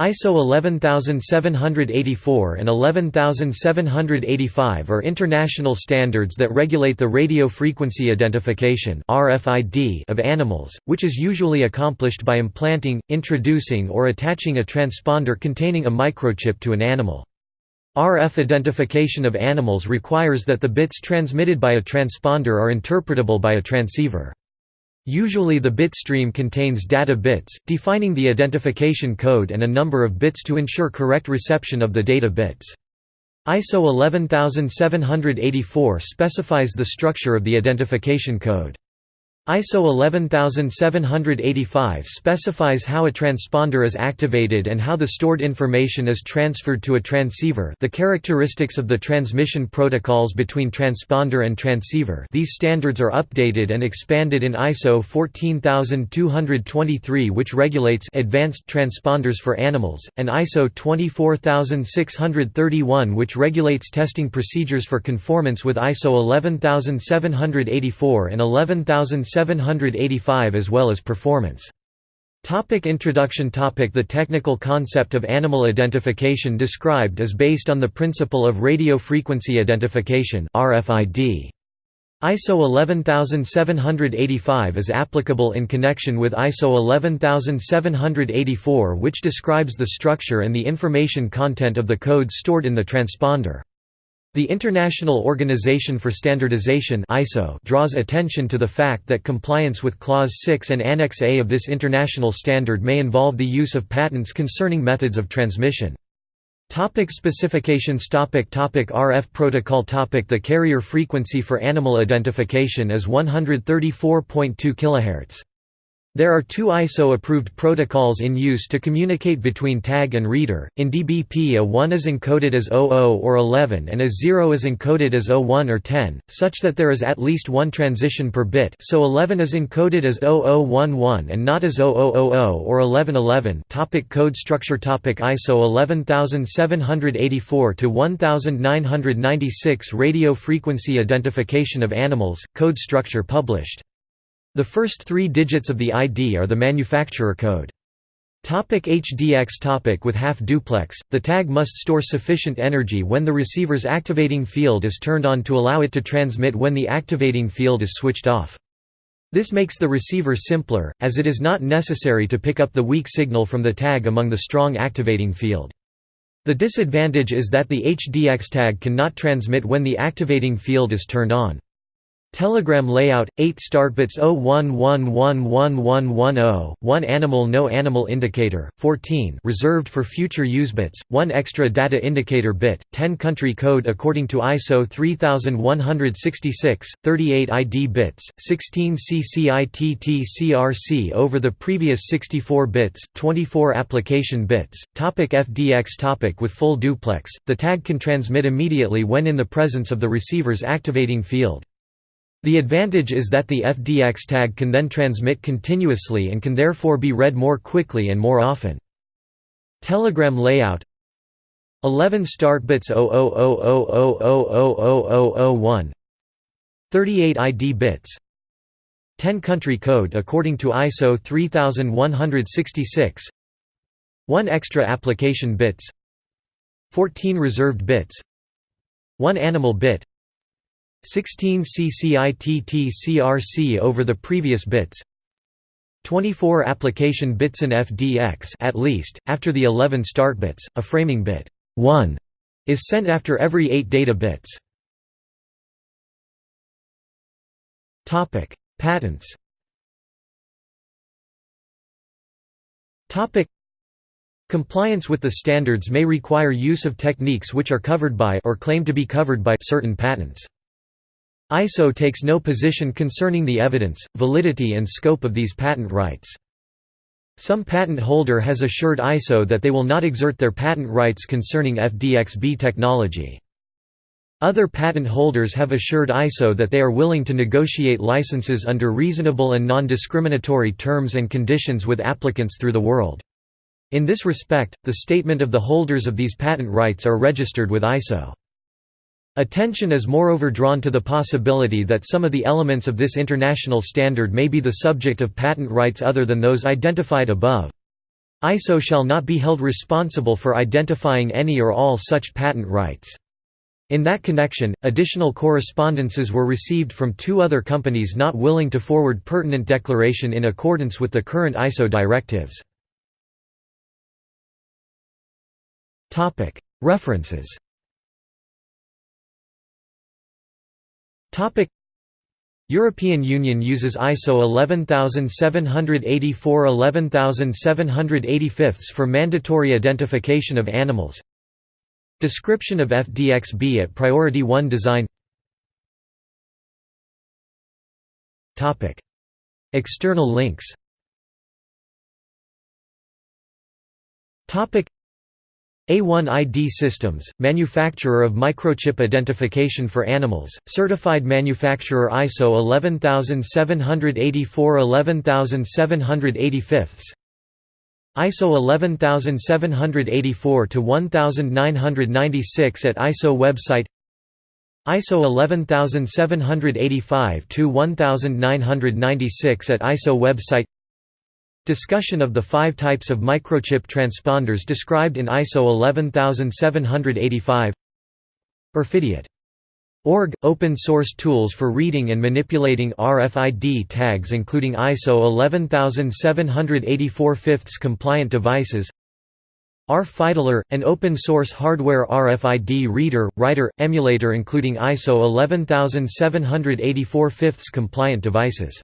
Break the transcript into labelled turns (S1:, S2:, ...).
S1: ISO 11784 and 11785 are international standards that regulate the radio frequency identification (RFID) of animals, which is usually accomplished by implanting, introducing or attaching a transponder containing a microchip to an animal. RF identification of animals requires that the bits transmitted by a transponder are interpretable by a transceiver. Usually the bit stream contains data bits, defining the identification code and a number of bits to ensure correct reception of the data bits. ISO 11784 specifies the structure of the identification code. ISO 11785 specifies how a transponder is activated and how the stored information is transferred to a transceiver the characteristics of the transmission protocols between transponder and transceiver. These standards are updated and expanded in ISO 14223 which regulates advanced transponders for animals, and ISO 24631 which regulates testing procedures for conformance with ISO 11784 and 11785 785 as well as performance. Topic introduction topic The technical concept of animal identification described is based on the principle of radio frequency identification RFID. ISO 11785 is applicable in connection with ISO 11784 which describes the structure and the information content of the code stored in the transponder. The International Organization for Standardization ISO draws attention to the fact that compliance with Clause 6 and Annex A of this international standard may involve the use of patents concerning methods of transmission. Topic specifications topic topic RF protocol topic The carrier frequency for animal identification is 134.2 kHz. There are two ISO-approved protocols in use to communicate between tag and reader. In DBP a 1 is encoded as 00 or 11 and a 0 is encoded as 01 or 10, such that there is at least one transition per bit. So 11 is encoded as 0011 and not as 0000 or 1111 topic Code structure topic ISO 11784 to 1996 Radio frequency identification of animals, code structure published the first three digits of the ID are the manufacturer code. Topic HDX topic With half-duplex, the tag must store sufficient energy when the receiver's activating field is turned on to allow it to transmit when the activating field is switched off. This makes the receiver simpler, as it is not necessary to pick up the weak signal from the tag among the strong activating field. The disadvantage is that the HDX tag cannot transmit when the activating field is turned on. Telegram layout 8 startbits 01111110 1 animal no animal indicator 14 reserved for future use bits 1 extra data indicator bit 10 country code according to ISO 3166 38 ID bits 16 CCITT CRC over the previous 64 bits 24 application bits. Topic FDX topic with full duplex the tag can transmit immediately when in the presence of the receiver's activating field the advantage is that the FDX tag can then transmit continuously and can therefore be read more quickly and more often. Telegram layout 11 start bits 000000001 38 ID bits 10 country code according to ISO 3166 1 extra application bits 14 reserved bits 1 animal bit 16 CCITT over the previous bits 24 application bits in FDX at least, after the 11 start bits, a framing bit 1 is sent after every 8 data bits. topic Patents topic Compliance with the standards may require use of techniques which are covered by or claim to be covered by certain patents. ISO takes no position concerning the evidence, validity and scope of these patent rights. Some patent holder has assured ISO that they will not exert their patent rights concerning FDXB technology. Other patent holders have assured ISO that they are willing to negotiate licenses under reasonable and non-discriminatory terms and conditions with applicants through the world. In this respect, the statement of the holders of these patent rights are registered with ISO. Attention is moreover drawn to the possibility that some of the elements of this international standard may be the subject of patent rights other than those identified above. ISO shall not be held responsible for identifying any or all such patent rights. In that connection, additional correspondences were received from two other companies not willing to forward pertinent declaration in accordance with the current ISO directives. References European Union uses ISO 11784-11785 for mandatory identification of animals. Description of FDXB at Priority 1 design. External links A1ID Systems, manufacturer of microchip identification for animals, certified manufacturer ISO 11784-11785 ISO 11784 to 1996 at ISO website. ISO 11785 to 1996 at ISO website Discussion of the five types of microchip transponders described in ISO 11785 RFIDIOt Org – Open source tools for reading and manipulating RFID tags including ISO 11784 fifths compliant devices. RFIDler – an open-source hardware RFID reader, writer, emulator including ISO 11784 fifths compliant devices